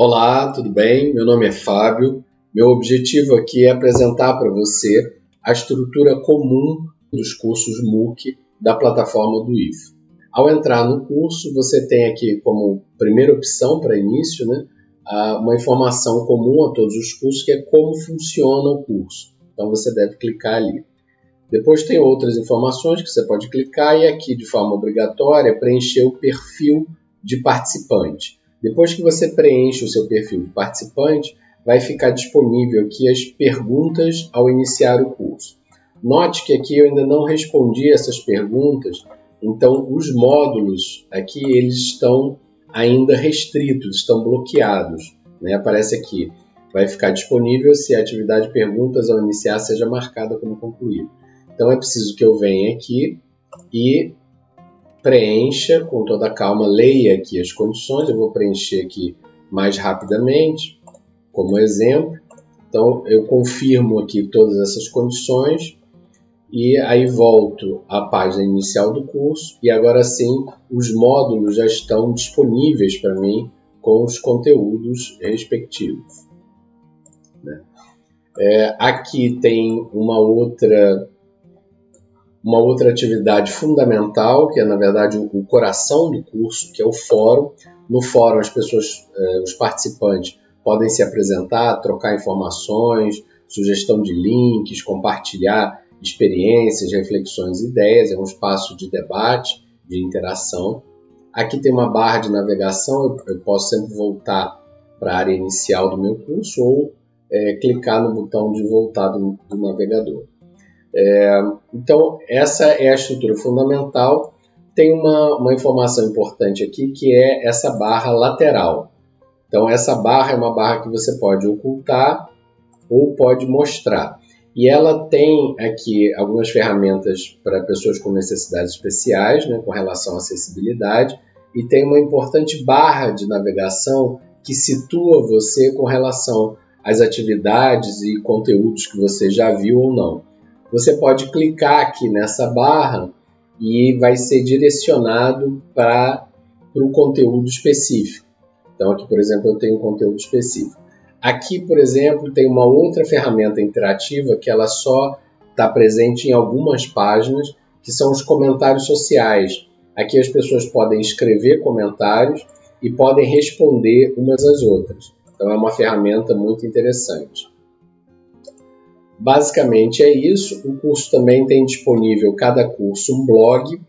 Olá, tudo bem? Meu nome é Fábio. Meu objetivo aqui é apresentar para você a estrutura comum dos cursos MOOC da plataforma do IF. Ao entrar no curso, você tem aqui como primeira opção para início né, uma informação comum a todos os cursos, que é como funciona o curso. Então você deve clicar ali. Depois tem outras informações que você pode clicar e aqui, de forma obrigatória, preencher o perfil de participante. Depois que você preenche o seu perfil de participante, vai ficar disponível aqui as perguntas ao iniciar o curso. Note que aqui eu ainda não respondi essas perguntas, então os módulos aqui eles estão ainda restritos, estão bloqueados. Né? Aparece aqui, vai ficar disponível se a atividade perguntas ao iniciar seja marcada como concluída. Então é preciso que eu venha aqui e preencha com toda calma, leia aqui as condições, eu vou preencher aqui mais rapidamente, como exemplo. Então, eu confirmo aqui todas essas condições e aí volto à página inicial do curso e agora sim os módulos já estão disponíveis para mim com os conteúdos respectivos. Né? É, aqui tem uma outra uma outra atividade fundamental, que é na verdade o coração do curso, que é o fórum. No fórum, as pessoas, eh, os participantes, podem se apresentar, trocar informações, sugestão de links, compartilhar experiências, reflexões, ideias. É um espaço de debate, de interação. Aqui tem uma barra de navegação, eu posso sempre voltar para a área inicial do meu curso ou é, clicar no botão de voltar do, do navegador. É, então, essa é a estrutura fundamental. Tem uma, uma informação importante aqui que é essa barra lateral. Então, essa barra é uma barra que você pode ocultar ou pode mostrar. E ela tem aqui algumas ferramentas para pessoas com necessidades especiais, né, com relação à acessibilidade, e tem uma importante barra de navegação que situa você com relação às atividades e conteúdos que você já viu ou não você pode clicar aqui nessa barra e vai ser direcionado para o conteúdo específico. Então aqui, por exemplo, eu tenho um conteúdo específico. Aqui, por exemplo, tem uma outra ferramenta interativa que ela só está presente em algumas páginas, que são os comentários sociais. Aqui as pessoas podem escrever comentários e podem responder umas às outras. Então é uma ferramenta muito interessante. Basicamente é isso. O curso também tem disponível cada curso um blog,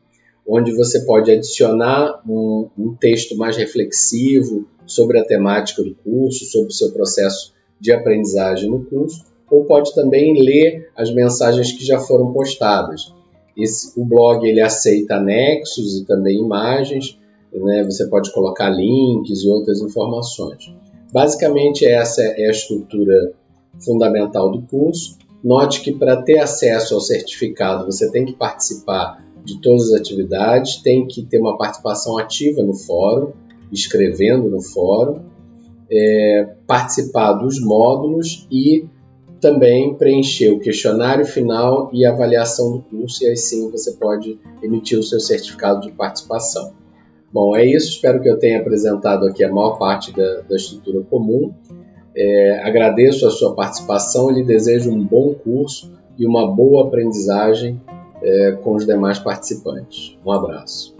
onde você pode adicionar um, um texto mais reflexivo sobre a temática do curso, sobre o seu processo de aprendizagem no curso, ou pode também ler as mensagens que já foram postadas. Esse, o blog ele aceita anexos e também imagens, né? você pode colocar links e outras informações. Basicamente, essa é a estrutura fundamental do curso. Note que para ter acesso ao certificado você tem que participar de todas as atividades, tem que ter uma participação ativa no fórum, escrevendo no fórum, é, participar dos módulos e também preencher o questionário final e avaliação do curso, e aí sim você pode emitir o seu certificado de participação. Bom, é isso. Espero que eu tenha apresentado aqui a maior parte da, da estrutura comum. É, agradeço a sua participação e lhe desejo um bom curso e uma boa aprendizagem é, com os demais participantes. Um abraço.